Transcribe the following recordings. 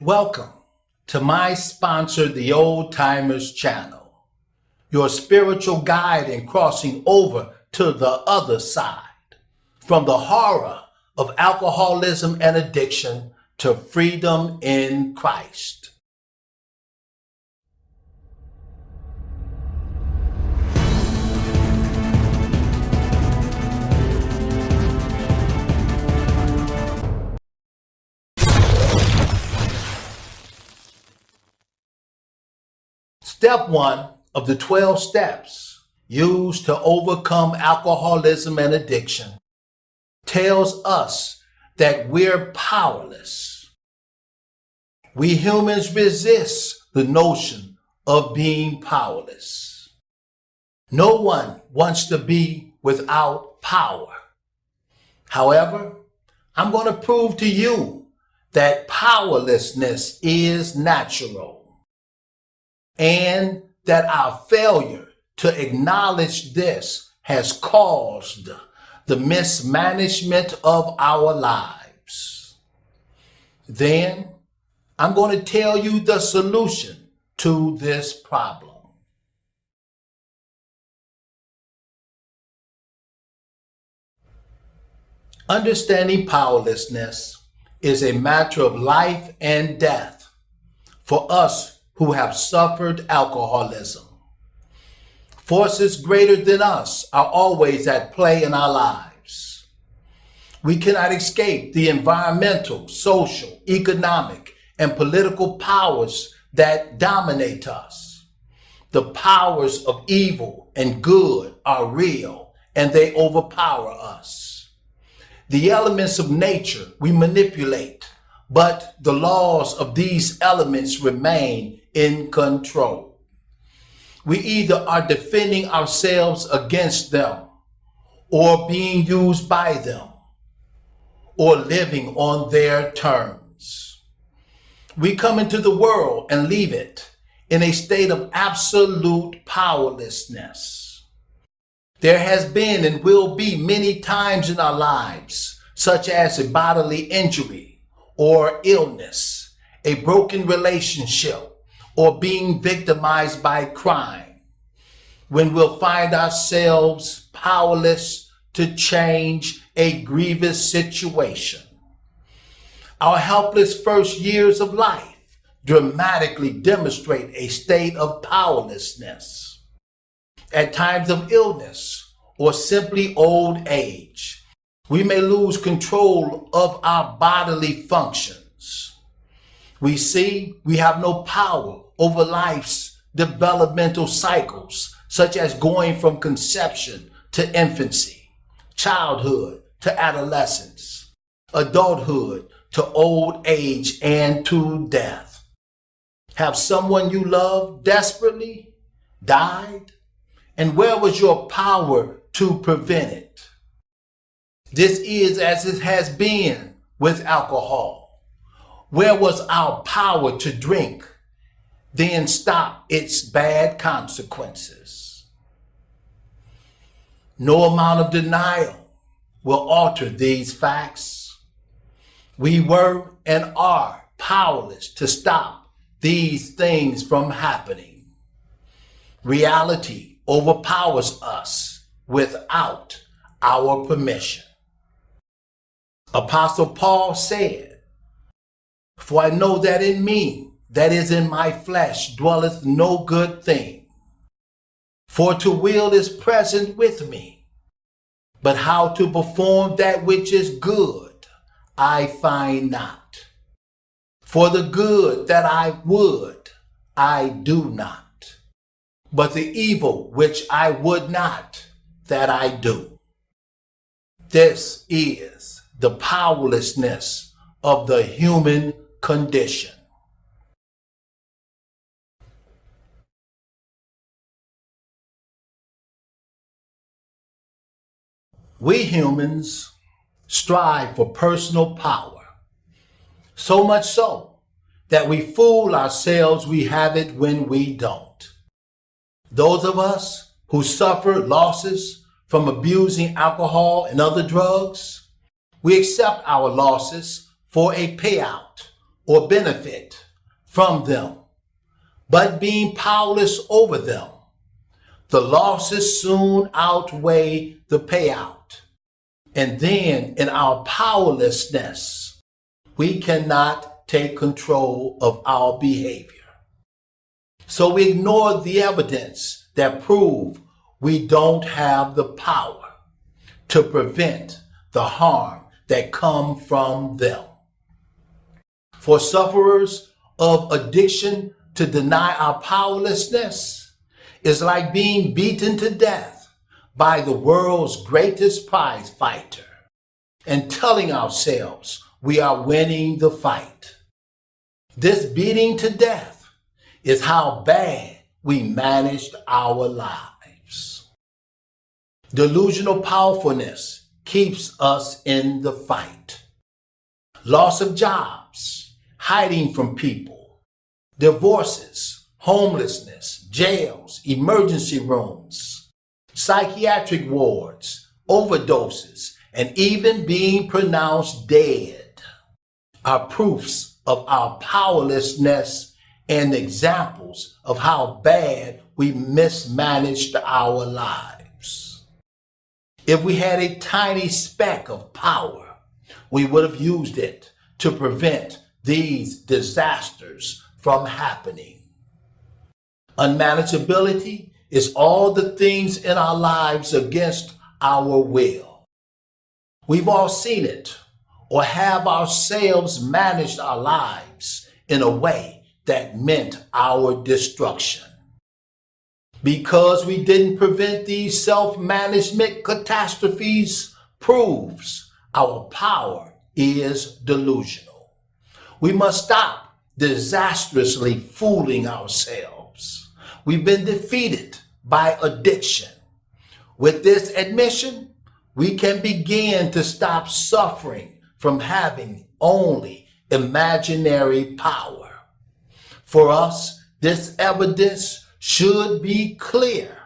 Welcome to my sponsor, the Old Timers channel, your spiritual guide in crossing over to the other side from the horror of alcoholism and addiction to freedom in Christ. Step one of the 12 steps used to overcome alcoholism and addiction tells us that we're powerless. We humans resist the notion of being powerless. No one wants to be without power. However, I'm going to prove to you that powerlessness is natural and that our failure to acknowledge this has caused the mismanagement of our lives. Then I'm going to tell you the solution to this problem. Understanding powerlessness is a matter of life and death for us who have suffered alcoholism. Forces greater than us are always at play in our lives. We cannot escape the environmental, social, economic, and political powers that dominate us. The powers of evil and good are real and they overpower us. The elements of nature we manipulate, but the laws of these elements remain in control. We either are defending ourselves against them or being used by them or living on their terms. We come into the world and leave it in a state of absolute powerlessness. There has been and will be many times in our lives, such as a bodily injury or illness, a broken relationship, or being victimized by crime, when we'll find ourselves powerless to change a grievous situation. Our helpless first years of life dramatically demonstrate a state of powerlessness. At times of illness or simply old age, we may lose control of our bodily functions. We see we have no power over life's developmental cycles, such as going from conception to infancy, childhood to adolescence, adulthood to old age and to death. Have someone you love desperately died? And where was your power to prevent it? This is as it has been with alcohol. Where was our power to drink then stop its bad consequences. No amount of denial will alter these facts. We were and are powerless to stop these things from happening. Reality overpowers us without our permission. Apostle Paul said, For I know that in me, that is in my flesh dwelleth no good thing. For to will is present with me, but how to perform that which is good I find not. For the good that I would, I do not, but the evil which I would not, that I do. This is the powerlessness of the human condition. We humans strive for personal power, so much so that we fool ourselves we have it when we don't. Those of us who suffer losses from abusing alcohol and other drugs, we accept our losses for a payout or benefit from them, but being powerless over them. The losses soon outweigh the payout. And then in our powerlessness, we cannot take control of our behavior. So we ignore the evidence that prove we don't have the power to prevent the harm that come from them. For sufferers of addiction to deny our powerlessness is like being beaten to death by the world's greatest prize fighter and telling ourselves we are winning the fight. This beating to death is how bad we managed our lives. Delusional powerfulness keeps us in the fight. Loss of jobs, hiding from people, divorces, homelessness, jails, emergency rooms, psychiatric wards, overdoses, and even being pronounced dead are proofs of our powerlessness and examples of how bad we mismanaged our lives. If we had a tiny speck of power, we would have used it to prevent these disasters from happening. Unmanageability is all the things in our lives against our will. We've all seen it or have ourselves managed our lives in a way that meant our destruction. Because we didn't prevent these self-management catastrophes proves our power is delusional. We must stop disastrously fooling ourselves. We've been defeated by addiction. With this admission, we can begin to stop suffering from having only imaginary power. For us, this evidence should be clear,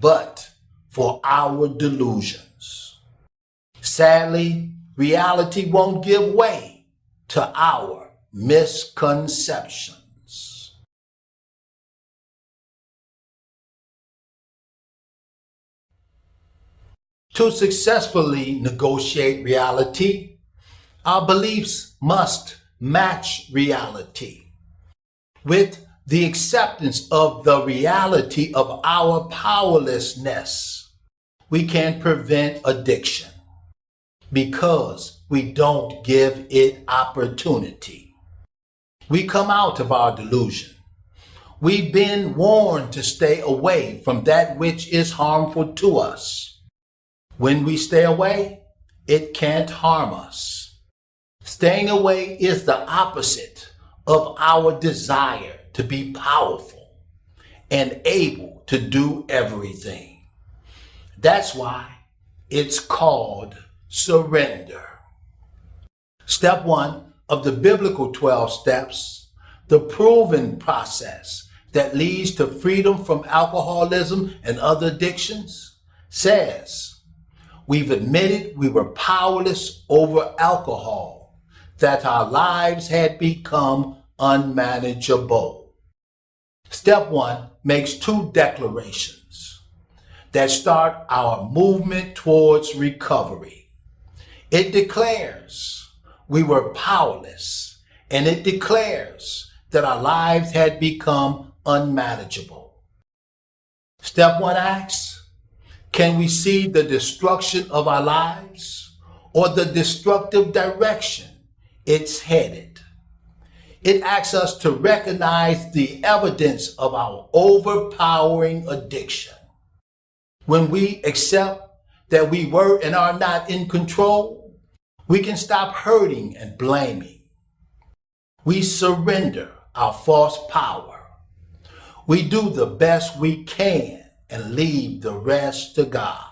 but for our delusions. Sadly, reality won't give way to our misconceptions. To successfully negotiate reality, our beliefs must match reality. With the acceptance of the reality of our powerlessness, we can prevent addiction because we don't give it opportunity. We come out of our delusion. We've been warned to stay away from that which is harmful to us. When we stay away, it can't harm us. Staying away is the opposite of our desire to be powerful and able to do everything. That's why it's called surrender. Step one of the biblical 12 steps, the proven process that leads to freedom from alcoholism and other addictions, says, We've admitted we were powerless over alcohol, that our lives had become unmanageable. Step one makes two declarations that start our movement towards recovery. It declares we were powerless, and it declares that our lives had become unmanageable. Step one asks, can we see the destruction of our lives or the destructive direction it's headed? It asks us to recognize the evidence of our overpowering addiction. When we accept that we were and are not in control, we can stop hurting and blaming. We surrender our false power. We do the best we can and leave the rest to God.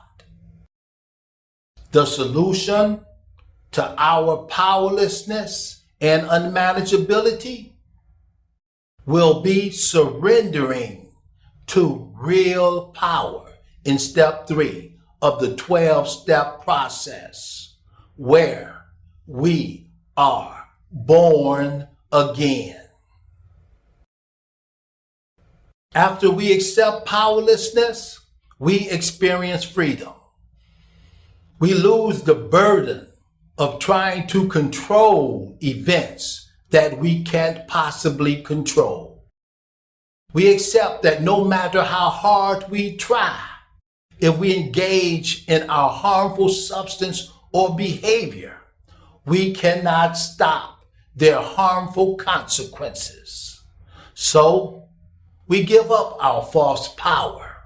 The solution to our powerlessness and unmanageability will be surrendering to real power in step three of the 12 step process where we are born again. After we accept powerlessness, we experience freedom. We lose the burden of trying to control events that we can't possibly control. We accept that no matter how hard we try, if we engage in our harmful substance or behavior, we cannot stop their harmful consequences. So we give up our false power.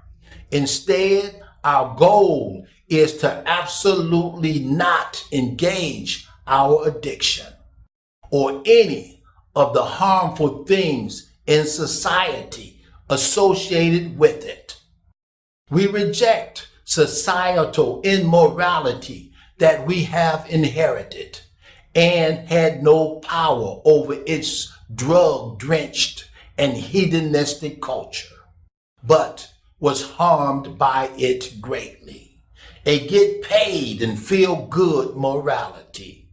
Instead, our goal is to absolutely not engage our addiction or any of the harmful things in society associated with it. We reject societal immorality that we have inherited and had no power over its drug drenched and hedonistic culture, but was harmed by it greatly. A get paid and feel good morality.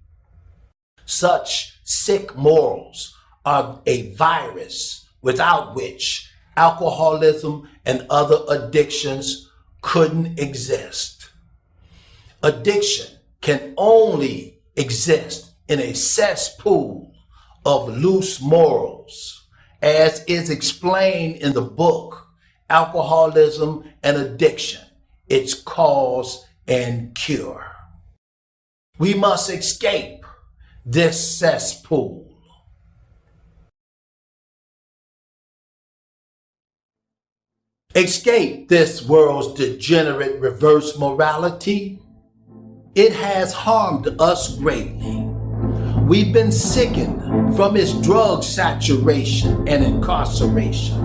Such sick morals are a virus without which alcoholism and other addictions couldn't exist. Addiction can only exist in a cesspool of loose morals as is explained in the book, Alcoholism and Addiction, its cause and cure. We must escape this cesspool. Escape this world's degenerate reverse morality. It has harmed us greatly. We've been sickened from its drug saturation and incarceration,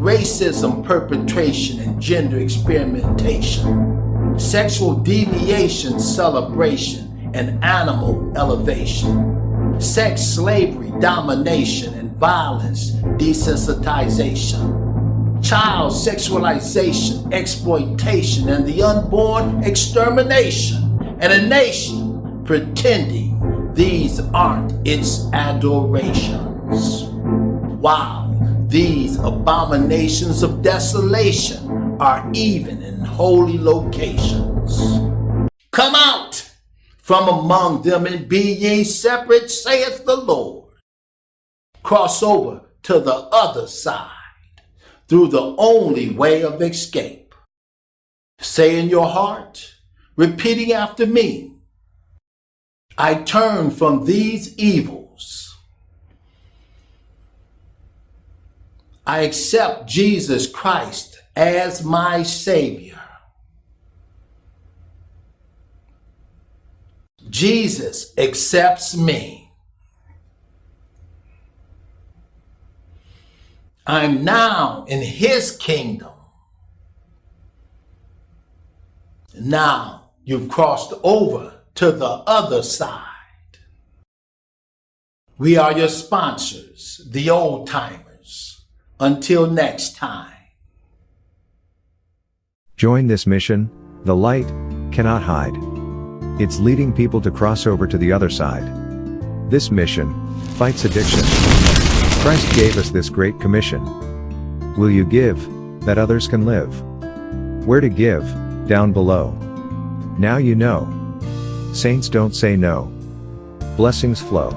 racism perpetration and gender experimentation, sexual deviation celebration and animal elevation, sex slavery domination and violence desensitization, child sexualization, exploitation, and the unborn extermination, and a nation pretending these aren't its adorations. Wow, these abominations of desolation are even in holy locations. Come out from among them and be ye separate, saith the Lord. Cross over to the other side through the only way of escape. Say in your heart, repeating after me, I turn from these evils. I accept Jesus Christ as my Savior. Jesus accepts me. I'm now in His kingdom. Now you've crossed over to the other side. We are your sponsors, the old timers. Until next time. Join this mission, the light cannot hide. It's leading people to cross over to the other side. This mission fights addiction. Christ gave us this great commission. Will you give, that others can live? Where to give, down below. Now you know. Saints don't say no. Blessings flow.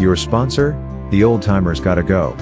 Your sponsor, the old timers gotta go.